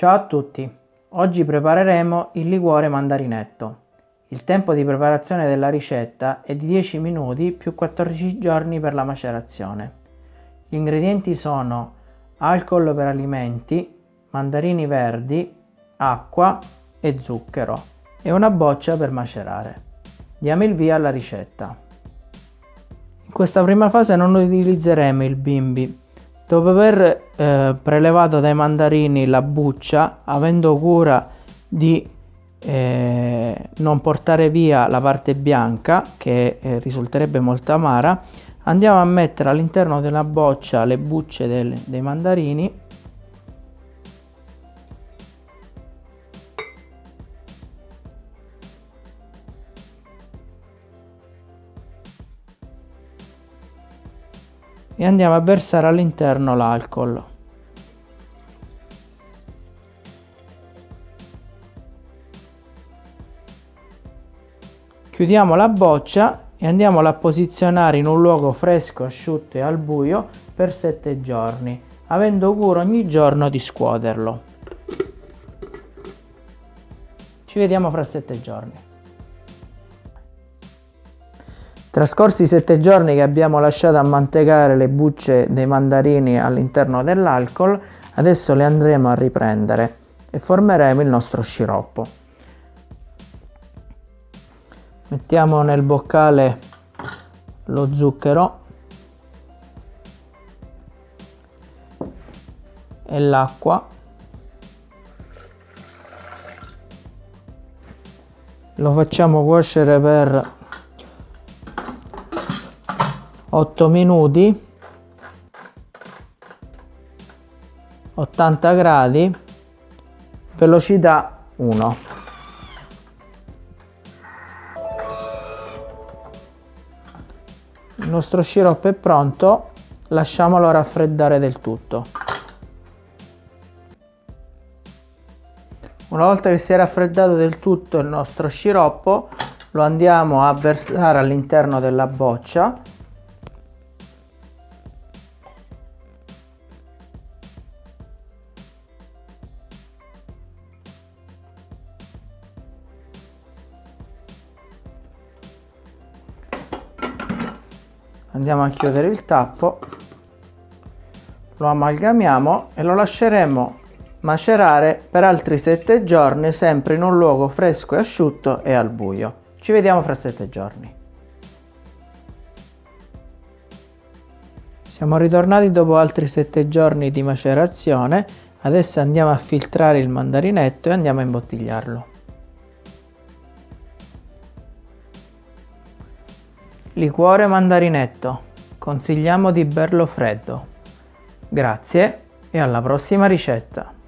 Ciao a tutti! Oggi prepareremo il liquore mandarinetto. Il tempo di preparazione della ricetta è di 10 minuti più 14 giorni per la macerazione. Gli ingredienti sono alcol per alimenti, mandarini verdi, acqua e zucchero e una boccia per macerare. Diamo il via alla ricetta. In questa prima fase non utilizzeremo il bimbi Dopo aver eh, prelevato dai mandarini la buccia, avendo cura di eh, non portare via la parte bianca, che eh, risulterebbe molto amara, andiamo a mettere all'interno della boccia le bucce del, dei mandarini e andiamo a versare all'interno l'alcol. Chiudiamo la boccia e andiamo a posizionare in un luogo fresco, asciutto e al buio per 7 giorni, avendo cura ogni giorno di scuoterlo. Ci vediamo fra 7 giorni. Trascorsi sette giorni che abbiamo lasciato ammantecare le bucce dei mandarini all'interno dell'alcol, adesso le andremo a riprendere e formeremo il nostro sciroppo. Mettiamo nel boccale lo zucchero e l'acqua lo facciamo cuocere per 8 minuti 80 gradi velocità 1 il nostro sciroppo è pronto lasciamolo raffreddare del tutto. Una volta che si è raffreddato del tutto il nostro sciroppo lo andiamo a versare all'interno della boccia andiamo a chiudere il tappo. Lo amalgamiamo e lo lasceremo macerare per altri 7 giorni sempre in un luogo fresco e asciutto e al buio. Ci vediamo fra 7 giorni. Siamo ritornati dopo altri 7 giorni di macerazione. Adesso andiamo a filtrare il mandarinetto e andiamo a imbottigliarlo Liquore mandarinetto. Consigliamo di berlo freddo. Grazie e alla prossima ricetta!